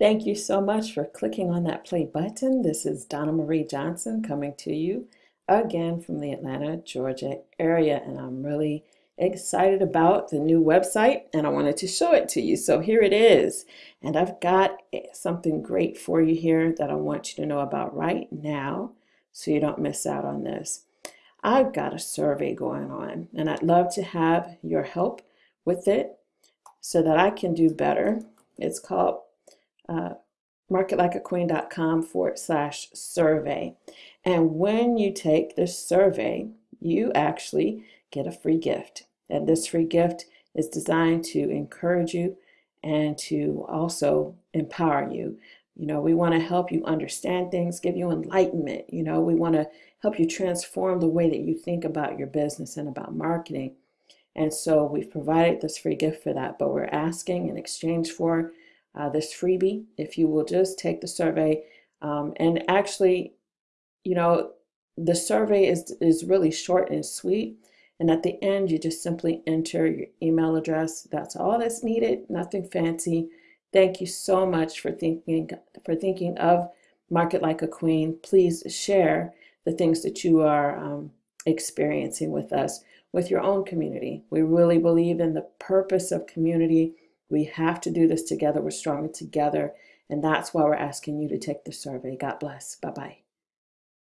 Thank you so much for clicking on that play button. This is Donna Marie Johnson coming to you again from the Atlanta, Georgia area, and I'm really excited about the new website and I wanted to show it to you. So here it is. And I've got something great for you here that I want you to know about right now so you don't miss out on this. I've got a survey going on and I'd love to have your help with it so that I can do better. It's called uh, marketlikeaqueen.com forward slash survey. And when you take this survey, you actually get a free gift. And this free gift is designed to encourage you and to also empower you. You know, we want to help you understand things, give you enlightenment. You know, we want to help you transform the way that you think about your business and about marketing. And so we've provided this free gift for that, but we're asking in exchange for uh, this freebie if you will just take the survey um, and actually you know the survey is is really short and sweet and at the end you just simply enter your email address. That's all that's needed nothing fancy. Thank you so much for thinking for thinking of market like a queen. Please share the things that you are um, experiencing with us with your own community. We really believe in the purpose of community we have to do this together. We're stronger together. And that's why we're asking you to take the survey. God bless. Bye bye.